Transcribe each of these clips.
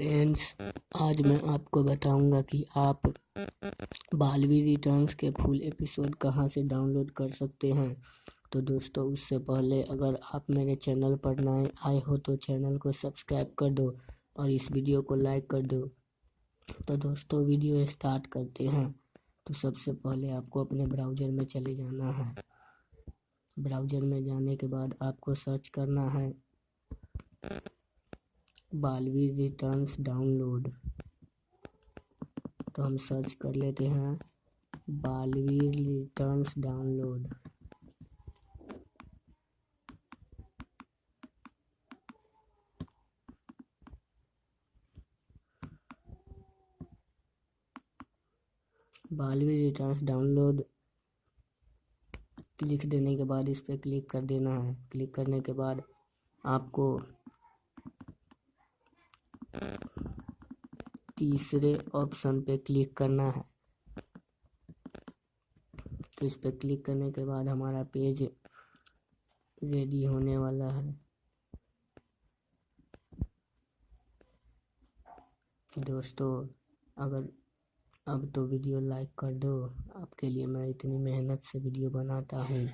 Friends, आज मैं आपको बताऊँगा कि आप बालवी रिटर्न्स के फुल एपिसोड कहाँ से डाउनलोड कर सकते हैं। तो दोस्तों, उससे पहले अगर आप मेरे चैनल पर नए आए हो तो चैनल को सब्सक्राइब कर दो और इस वीडियो को लाइक कर दो। तो दोस्तों, वीडियो स्टार्ट करते हैं। तो सबसे पहले आपको अपने ब्राउज़र में चले जाना है। ब्राउज़र में जाने के बाद आपको सर्च करना है बालवीर रिटर्न्स डाउनलोड तो हम सर्च कर लेते हैं. Baalveer returns download Baalveer returns download लिख देने के बाद इस पर क्लिक कर देना है. क्लिक करने के बाद आपको तीसरे ऑप्शन पे क्लिक करना है। तो इस पर क्लिक करने के बाद हमारा पेज रेडी होने वाला है। दोस्तों, अगर अब तो वीडियो लाइक कर दो। आपके लिए मैं इतनी मेहनत से वीडियो बनाता हूँ।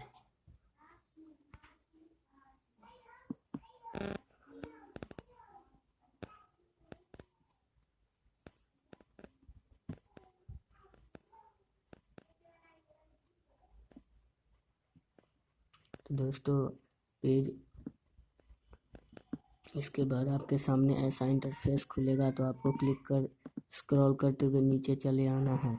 तो दोस्तों, पेज इसके बाद आपके सामने ऐसा इंटरफेस खुलेगा तो आपको क्लिक कर स्क्रॉल करते हुए नीचे चले आना है।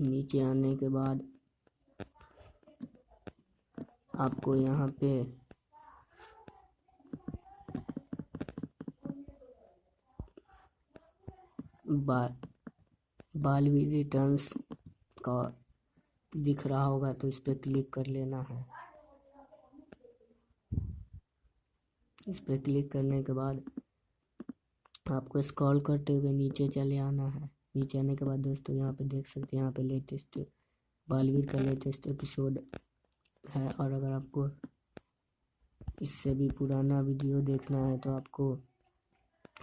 नीचे आने के बाद आपको यहाँ पे बा बालवी रिटर्न्स का दिख रहा होगा तो इस पर क्लिक कर लेना है। इस पर क्लिक करने के बाद आपको स्क्रॉल करते हुए नीचे चले आना है। नीचे आने के बाद दोस्तों यहाँ पे देख सकते हैं, यहाँ पे लेटेस्ट बालवीर का लेटेस्ट एपिसोड है और अगर आपको इससे भी पुराना वीडियो देखना है तो आपको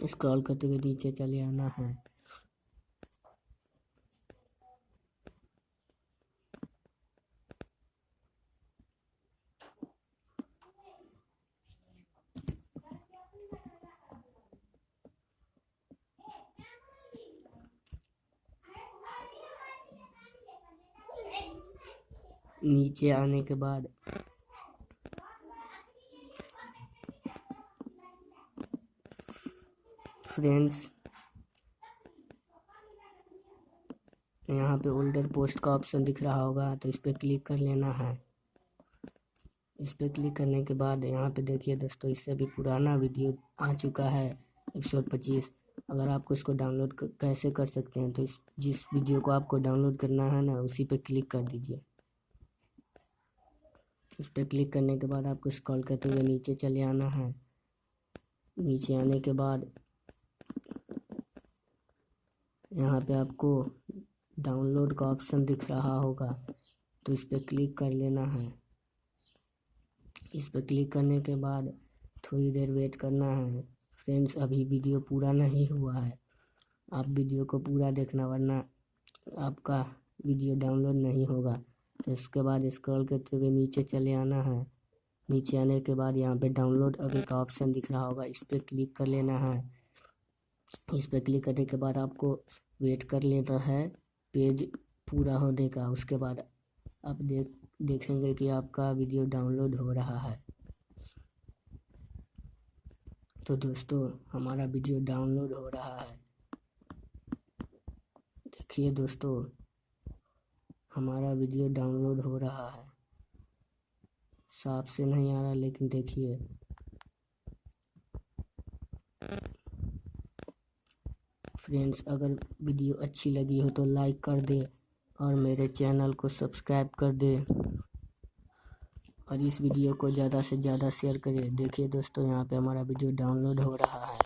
स्क्रॉल करते हुए नीचे चले आना है। नीचे आने के बाद। फ्रेंड्स यहाँ पे ओल्डर पोस्ट का ऑप्शन दिख रहा होगा तो इस पर क्लिक कर लेना है। इस पर क्लिक करने के बाद यहाँ पे देखिए दोस्तों, इससे भी पुराना वीडियो आ चुका है एक सौ पच्चीस। अगर आपको इसको डाउनलोड कैसे कर सकते हैं तो इस, जिस वीडियो को आपको डाउनलोड करना है ना, उसी पे क्लिक कर दीजिए। उस पर क्लिक करने के बाद आपको स्क्रॉल करते हुए नीचे चले आना है। नीचे आने के बाद यहाँ पे आपको डाउनलोड का ऑप्शन दिख रहा होगा तो इस पर क्लिक कर लेना है। इस पर क्लिक करने के बाद थोड़ी देर वेट करना है। फ्रेंड्स, अभी वीडियो पूरा नहीं हुआ है। आप वीडियो को पूरा देखना, वरना आपका वीडियो डाउनलोड नहीं होगा। इसके बाद स्क्रॉल करते हुए नीचे चले आना है। नीचे आने के बाद यहाँ पे डाउनलोड अभी का ऑप्शन दिख रहा होगा, इस पर क्लिक कर लेना है। इस पर क्लिक करने के बाद आपको वेट कर लेना है पेज पूरा होने का। उसके बाद आप देख, देखेंगे कि आपका वीडियो डाउनलोड हो रहा है। तो दोस्तों, हमारा वीडियो डाउनलोड हो रहा है। देखिए दोस्तों हमारा वीडियो डाउनलोड हो रहा है। साफ़ से नहीं आ रहा, लेकिन देखिए। फ्रेंड्स अगर वीडियो अच्छी लगी हो तो लाइक कर दे और मेरे चैनल को सब्सक्राइब कर दे। और इस वीडियो को ज़्यादा से ज़्यादा शेयर करें। देखिए दोस्तों, यहाँ पे हमारा वीडियो डाउनलोड हो रहा है।